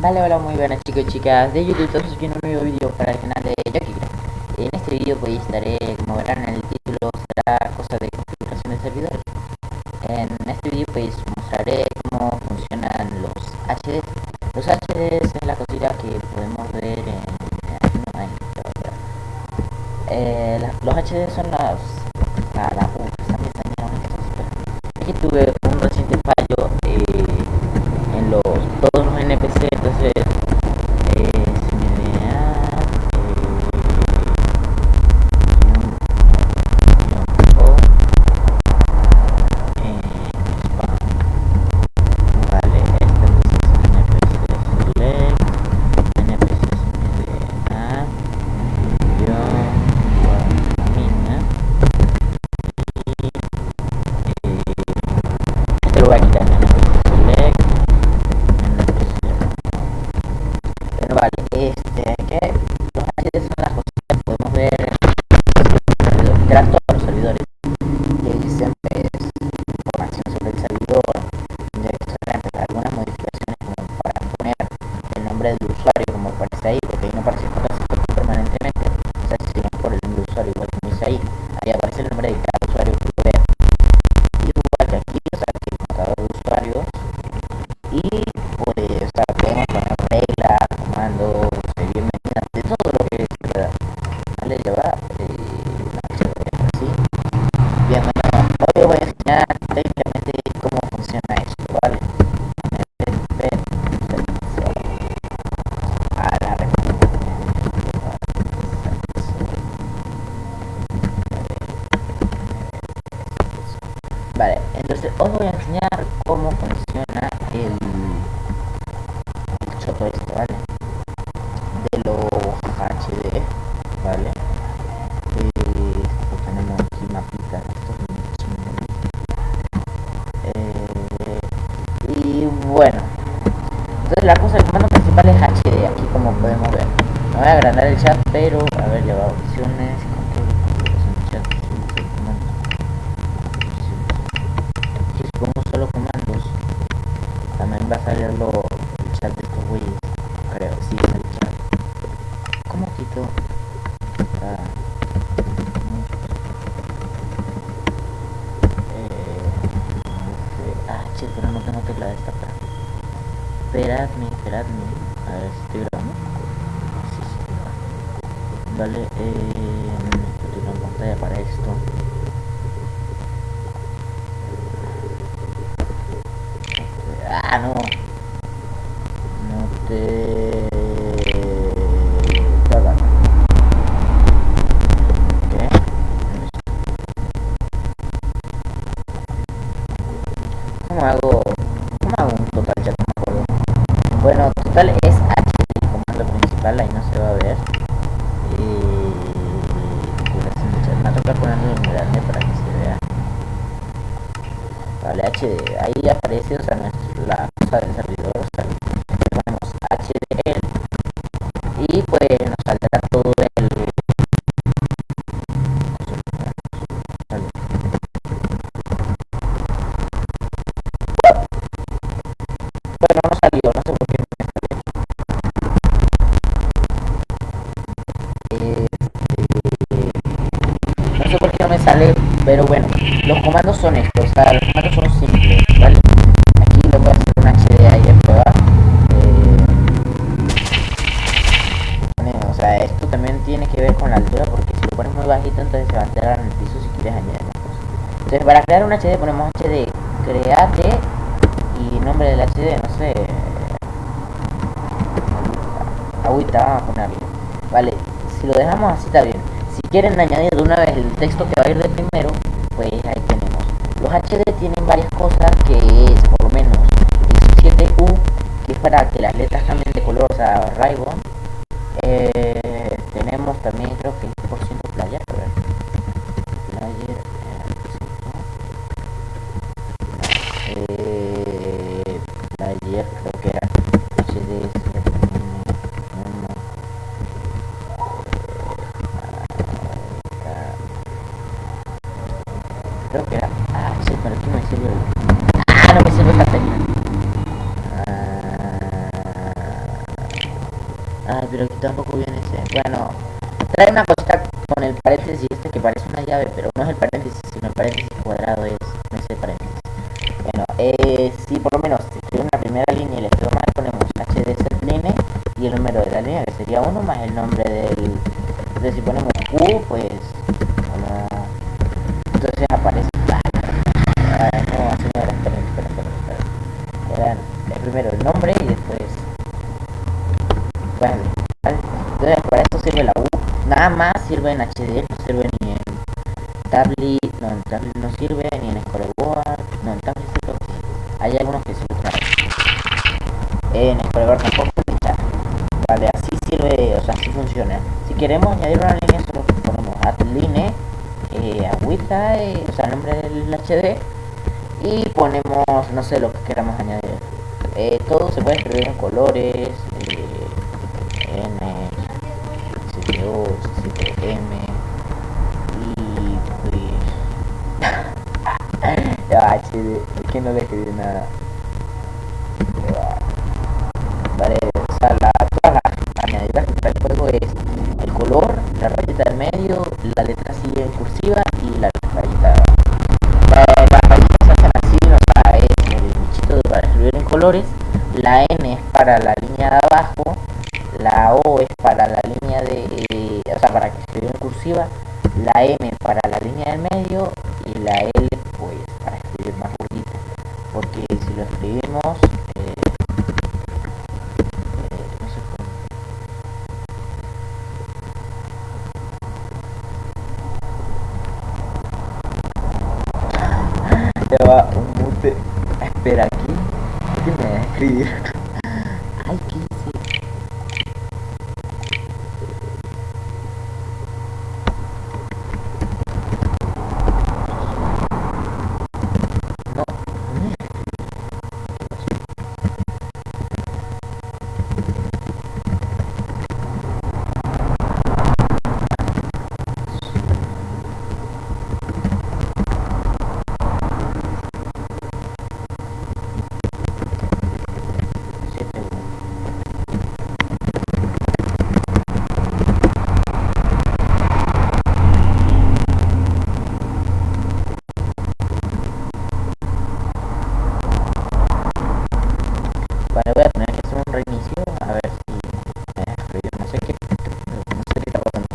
Vale, hola, muy buenas chicos y chicas de YouTube, estamos aquí en un nuevo vídeo para el canal de Jackie. En este vídeo pues estaré, como verán en el título, será cosa de configuración de servidores En este vídeo pues mostraré cómo funcionan los HDs Los HDs es la cosita que podemos ver en... No, ahí, eh, la, los HDs son las... Ah, la, uh, están en pero... Aquí tuve un reciente fallo eh, en los todos los NPC entonces eh, se me da eh, vale este entonces es NPC select NPC CMDA guion guamina y eh, este lo voy a quitar NPC select pero vale, este, la cosa, el comando principal es HD, aquí como podemos ver. No voy a agrandar el chat, pero a ver, ya va opciones, control, chat, comando si pongo solo comandos. También va a salir lo, el chat de estos güeyes creo, sí es el chat. ¿cómo quito? Ah, eh, ah, pero no tengo tecla de esta esperadme, esperadme a ver si sí, vale, eh, tengo una pantalla para esto Ah, no. No te... Nada. ¿Qué? ¿Cómo hago? ¿Cómo hago un total? Ya no me acuerdo. Bueno, total es H el comando principal, ahí no se va a ver. Y... Me toca ponerlo en grande para que se vea. Vale, HD, ahí aparece, o sea, la cosa del servidor, también tiene que ver con la altura, porque si lo pones muy bajito, entonces se va a enterar en el piso si quieres añadir más cosas. Entonces, para crear un HD ponemos HD, create y nombre del HD, no sé. Agüita, vamos a ponerle. Vale, si lo dejamos así está bien. Si quieren añadir de una vez el texto que va a ir de primero, pues ahí tenemos. Los HD tienen varias cosas que es por lo menos X7U, que es para que las letras cambien de color, o sea, Rainbow. Player creo que era HD creo que era ah sí pero aquí me sirve ah no me sirve Catalina ah Ay, pero aquí tampoco viene ese. Bueno, trae una cosita con el paréntesis este que parece una llave, pero no es el paréntesis, sino el paréntesis cuadrado es, En Scoreboard tampoco Vale, así sirve, o sea, así funciona. Si queremos añadir una línea, solo ponemos add line, eh, agüita, eh, o sea, el nombre del HD, y ponemos, no sé, lo que queramos añadir. Eh, todo se puede escribir en colores, eh, N, CTO, CTM, y pues... HD, es que no le escribí nada. Es el color, la rayita del medio, la letra sigue en cursiva y la rayita las rayitas se hacen así, o sea, es el bichito para escribir en colores, la N es para la línea de abajo, la O es para la línea de, eh, o sea, para que escribir en cursiva, la M para la línea del medio y la L pues para escribir más bonito, porque si lo escribimos va un mute. Espera aquí. ¿Qué me va a escribir? Ay, ¿qué hice? No, voy a tener que hacer un reinicio a ver si me deja escribir no sé qué no sé qué está pasando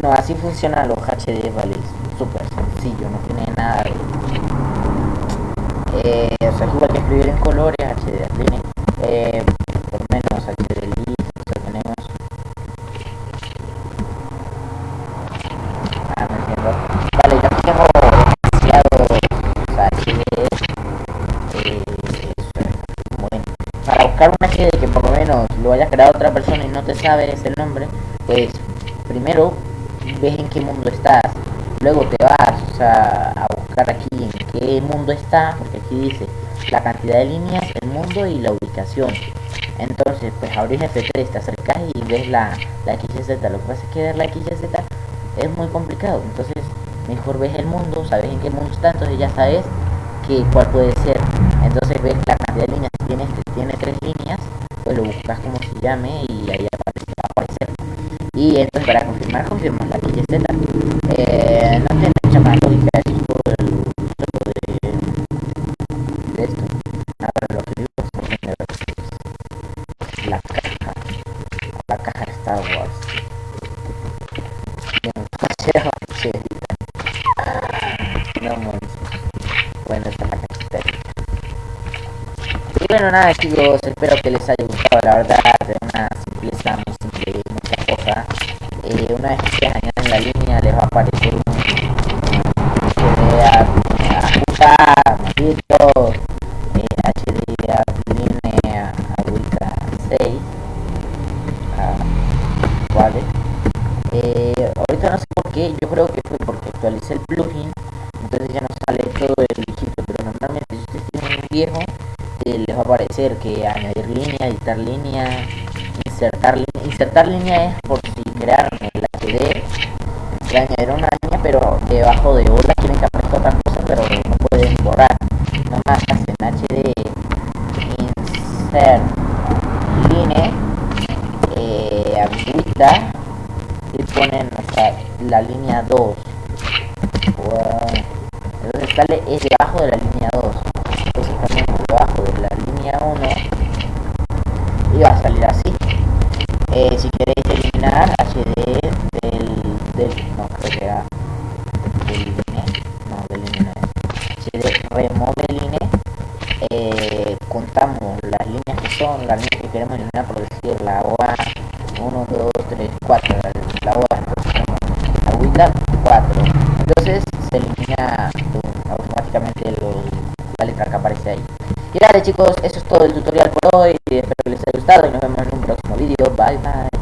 bueno así funcionan los HD vale súper sencillo no tiene nada de eh, o igual que escribir en colores HD line eh, por menos HD list o sea tenemos ah no entiendo. Vale yo tengo demasiado o sea HD para buscar una HD que por lo menos lo haya creado otra persona y no te sabes el nombre, pues primero ves en qué mundo estás, luego te vas a buscar aquí en qué mundo está, porque aquí dice la cantidad de líneas, el mundo y la ubicación. Entonces, pues abrís F3, te acercas y ves la, la XYZ. Lo que pasa es que ver la XYZ es muy complicado. Entonces, mejor ves el mundo, sabes en qué mundo está, entonces ya sabes que cuál puede ser. Entonces ves la cantidad de líneas tiene, tiene tres líneas, pues lo buscas como se llame y ahí bueno, nada chicos, espero que les haya gustado, la verdad, insertar línea, insertar línea es por si crearon el HD, que añadir una línea, pero debajo de otra quieren que aparezca otra cosa, pero no pueden borrar, nomás hacen HD insert line, eh, y ponen la línea 2 entonces sale es debajo de la línea 2 entonces también debajo de la línea 1 y va a salir así eh, si queréis eliminar HD del, del no creo que era del INE no del INE si de remodeline eh, contamos las líneas que son las líneas que queremos eliminar por decir la OA 1, 2, 3, 4 la OA la WINDAP 4 entonces se elimina automáticamente la letra que aparece ahí. Y nada chicos eso es todo el tutorial